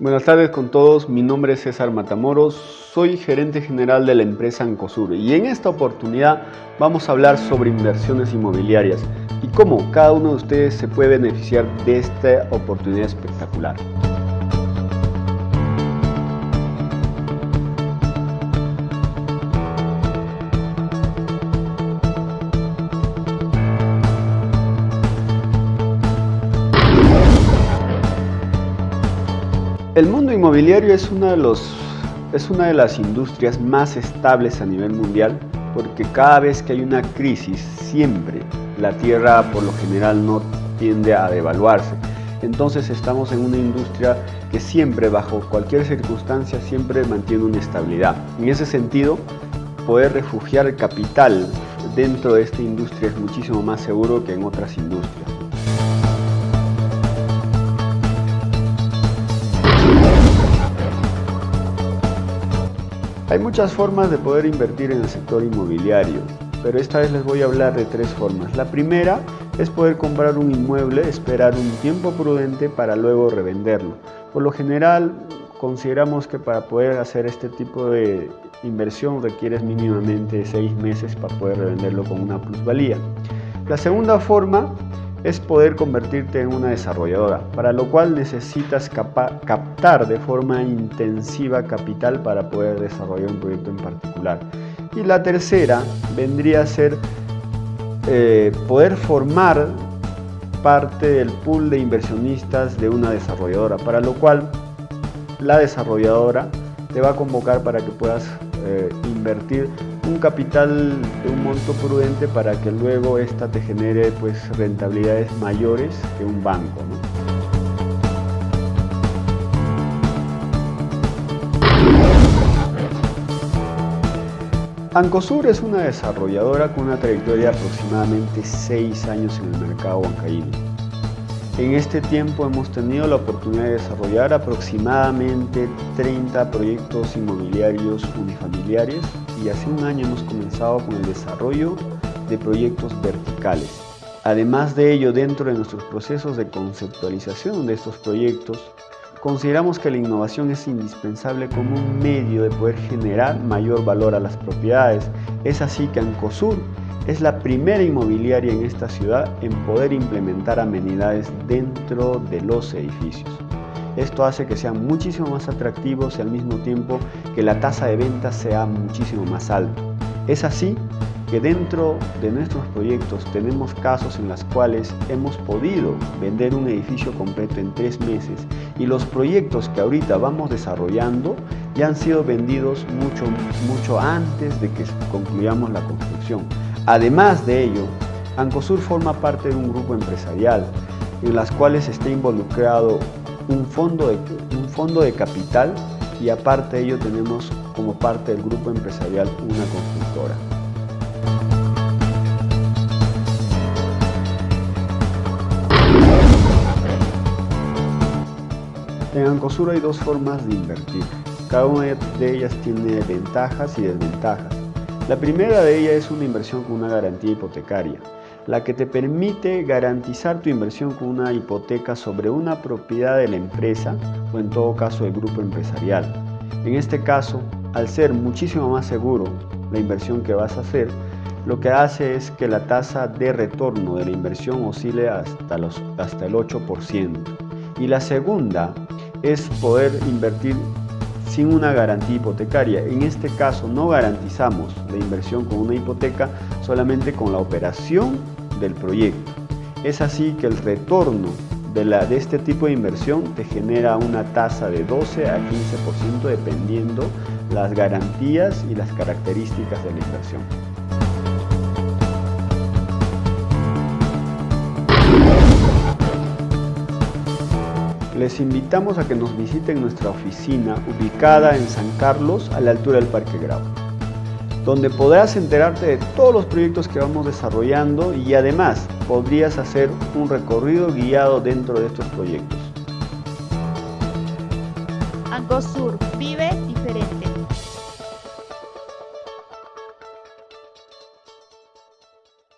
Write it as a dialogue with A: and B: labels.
A: Buenas tardes con todos, mi nombre es César Matamoros, soy gerente general de la empresa Ancosur y en esta oportunidad vamos a hablar sobre inversiones inmobiliarias y cómo cada uno de ustedes se puede beneficiar de esta oportunidad espectacular. El mundo inmobiliario es una, de los, es una de las industrias más estables a nivel mundial porque cada vez que hay una crisis siempre la tierra por lo general no tiende a devaluarse. Entonces estamos en una industria que siempre bajo cualquier circunstancia siempre mantiene una estabilidad. En ese sentido poder refugiar capital dentro de esta industria es muchísimo más seguro que en otras industrias. Hay muchas formas de poder invertir en el sector inmobiliario, pero esta vez les voy a hablar de tres formas. La primera es poder comprar un inmueble, esperar un tiempo prudente para luego revenderlo. Por lo general, consideramos que para poder hacer este tipo de inversión requieres mínimamente seis meses para poder revenderlo con una plusvalía. La segunda forma es poder convertirte en una desarrolladora, para lo cual necesitas captar de forma intensiva capital para poder desarrollar un proyecto en particular. Y la tercera vendría a ser eh, poder formar parte del pool de inversionistas de una desarrolladora, para lo cual la desarrolladora te va a convocar para que puedas eh, invertir un capital de un monto prudente para que luego esta te genere pues rentabilidades mayores que un banco. Ancosur es una desarrolladora con una trayectoria de aproximadamente 6 años en el mercado bancario. En este tiempo hemos tenido la oportunidad de desarrollar aproximadamente 30 proyectos inmobiliarios unifamiliares y hace un año hemos comenzado con el desarrollo de proyectos verticales. Además de ello, dentro de nuestros procesos de conceptualización de estos proyectos, consideramos que la innovación es indispensable como un medio de poder generar mayor valor a las propiedades. Es así que Ancosur es la primera inmobiliaria en esta ciudad en poder implementar amenidades dentro de los edificios. Esto hace que sean muchísimo más atractivos y al mismo tiempo que la tasa de ventas sea muchísimo más alto. Es así que dentro de nuestros proyectos tenemos casos en los cuales hemos podido vender un edificio completo en tres meses y los proyectos que ahorita vamos desarrollando ya han sido vendidos mucho, mucho antes de que concluyamos la construcción. Además de ello, Ancosur forma parte de un grupo empresarial en las cuales está involucrado un fondo de, un fondo de capital y aparte de ello tenemos como parte del grupo empresarial una constructora. En Ancosur hay dos formas de invertir. Cada una de ellas tiene ventajas y desventajas. La primera de ellas es una inversión con una garantía hipotecaria, la que te permite garantizar tu inversión con una hipoteca sobre una propiedad de la empresa o en todo caso del grupo empresarial. En este caso, al ser muchísimo más seguro la inversión que vas a hacer, lo que hace es que la tasa de retorno de la inversión oscile hasta, hasta el 8%. Y la segunda es poder invertir sin una garantía hipotecaria. En este caso no garantizamos la inversión con una hipoteca solamente con la operación del proyecto. Es así que el retorno de, la, de este tipo de inversión te genera una tasa de 12 a 15% dependiendo las garantías y las características de la inversión. Les invitamos a que nos visiten nuestra oficina ubicada en San Carlos a la altura del Parque Grau, donde podrás enterarte de todos los proyectos que vamos desarrollando y además podrías hacer un recorrido guiado dentro de estos proyectos.
B: Ancosur vive